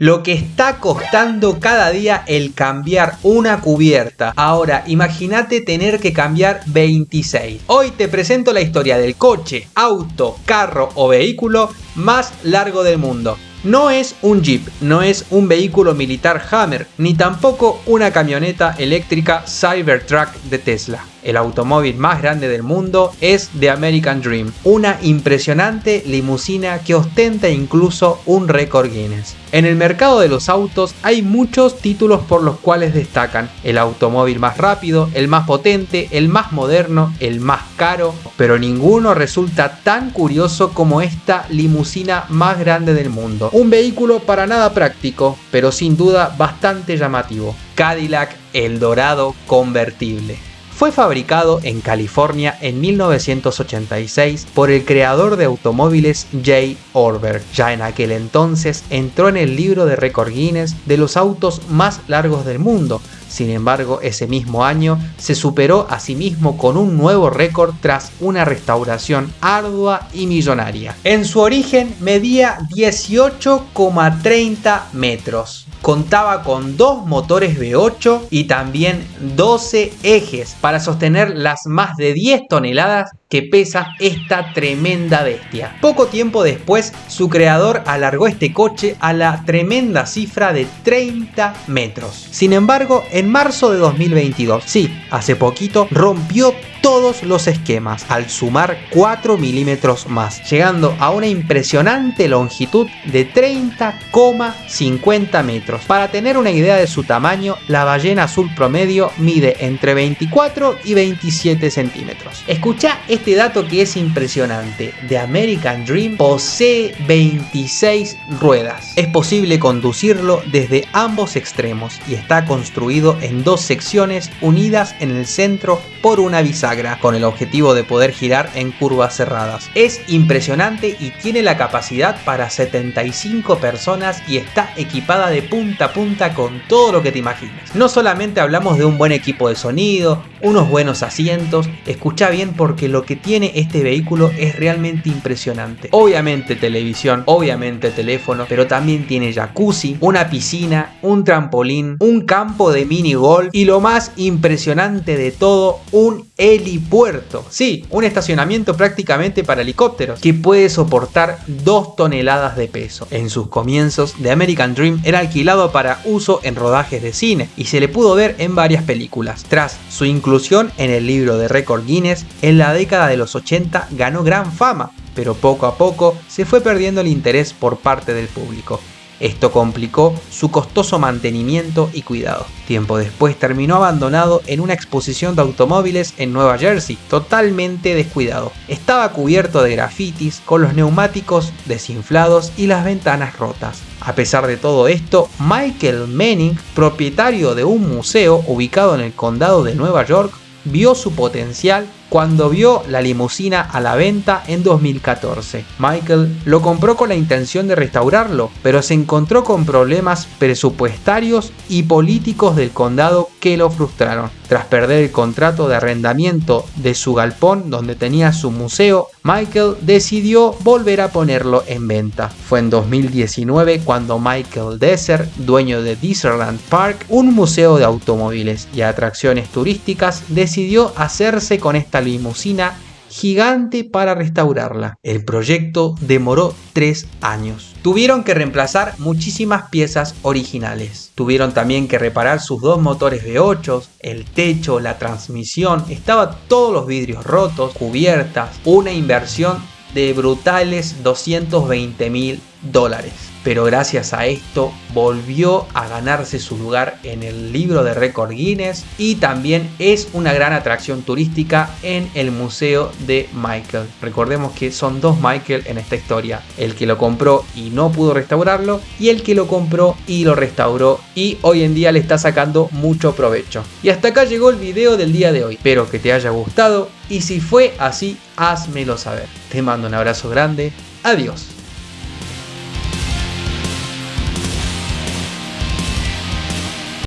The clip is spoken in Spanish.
lo que está costando cada día el cambiar una cubierta. Ahora, imagínate tener que cambiar 26. Hoy te presento la historia del coche, auto, carro o vehículo más largo del mundo. No es un Jeep, no es un vehículo militar Hammer, ni tampoco una camioneta eléctrica Cybertruck de Tesla el automóvil más grande del mundo, es The American Dream, una impresionante limusina que ostenta incluso un récord Guinness. En el mercado de los autos hay muchos títulos por los cuales destacan el automóvil más rápido, el más potente, el más moderno, el más caro, pero ninguno resulta tan curioso como esta limusina más grande del mundo. Un vehículo para nada práctico, pero sin duda bastante llamativo. Cadillac El Dorado Convertible. Fue fabricado en California en 1986 por el creador de automóviles Jay Orberg. Ya en aquel entonces entró en el libro de récord Guinness de los autos más largos del mundo, sin embargo, ese mismo año se superó a sí mismo con un nuevo récord tras una restauración ardua y millonaria. En su origen medía 18,30 metros contaba con dos motores V8 y también 12 ejes para sostener las más de 10 toneladas que pesa esta tremenda bestia. Poco tiempo después, su creador alargó este coche a la tremenda cifra de 30 metros. Sin embargo, en marzo de 2022, sí, hace poquito, rompió todos los esquemas al sumar 4 milímetros más, llegando a una impresionante longitud de 30,50 metros. Para tener una idea de su tamaño, la ballena azul promedio mide entre 24 y 27 centímetros. Escucha este dato que es impresionante. The American Dream posee 26 ruedas. Es posible conducirlo desde ambos extremos y está construido en dos secciones unidas en el centro por una bisagra con el objetivo de poder girar en curvas cerradas. Es impresionante y tiene la capacidad para 75 personas y está equipada de punta a punta con todo lo que te imagines. No solamente hablamos de un buen equipo de sonido, unos buenos asientos, escucha bien porque lo que tiene este vehículo es realmente impresionante. Obviamente televisión, obviamente teléfono, pero también tiene jacuzzi, una piscina, un trampolín, un campo de mini golf y lo más impresionante de todo, un helipuerto. Sí, un estacionamiento prácticamente para helicópteros que puede soportar 2 toneladas de peso. En sus comienzos, The American Dream era alquilado para uso en rodajes de cine y se le pudo ver en varias películas. Tras su inclusión en el libro de récord Guinness, en la década de los 80 ganó gran fama, pero poco a poco se fue perdiendo el interés por parte del público. Esto complicó su costoso mantenimiento y cuidado. Tiempo después terminó abandonado en una exposición de automóviles en Nueva Jersey, totalmente descuidado. Estaba cubierto de grafitis, con los neumáticos desinflados y las ventanas rotas. A pesar de todo esto, Michael Manning, propietario de un museo ubicado en el condado de Nueva York, vio su potencial cuando vio la limusina a la venta en 2014. Michael lo compró con la intención de restaurarlo, pero se encontró con problemas presupuestarios y políticos del condado que lo frustraron. Tras perder el contrato de arrendamiento de su galpón donde tenía su museo, Michael decidió volver a ponerlo en venta. Fue en 2019 cuando Michael Desser, dueño de Disneyland Park, un museo de automóviles y atracciones turísticas, decidió hacerse con esta limusina gigante para restaurarla. El proyecto demoró tres años. Tuvieron que reemplazar muchísimas piezas originales. Tuvieron también que reparar sus dos motores V8, el techo, la transmisión, estaban todos los vidrios rotos, cubiertas, una inversión de brutales 220 mil dólares pero gracias a esto volvió a ganarse su lugar en el libro de récord Guinness y también es una gran atracción turística en el museo de Michael. Recordemos que son dos Michael en esta historia, el que lo compró y no pudo restaurarlo y el que lo compró y lo restauró y hoy en día le está sacando mucho provecho. Y hasta acá llegó el video del día de hoy, espero que te haya gustado y si fue así, házmelo saber. Te mando un abrazo grande, adiós.